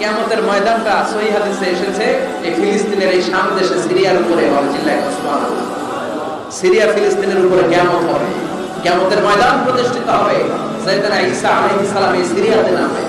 কেমতের ময়দানটা সহি হাদিসে এসেছে, এই ফিলিস্তিনের এই শাম দেশে সিরিয়ার উপরে হবে জিল্লায় সিরিয়া ফিলিস্তিনের উপরে কেমত হবে। কেমতের ময়দান প্রতিষ্ঠিত হবে। সাইয়েদনা ঈসা আলাইহিস সালাম এই সিরিয়াতে নামে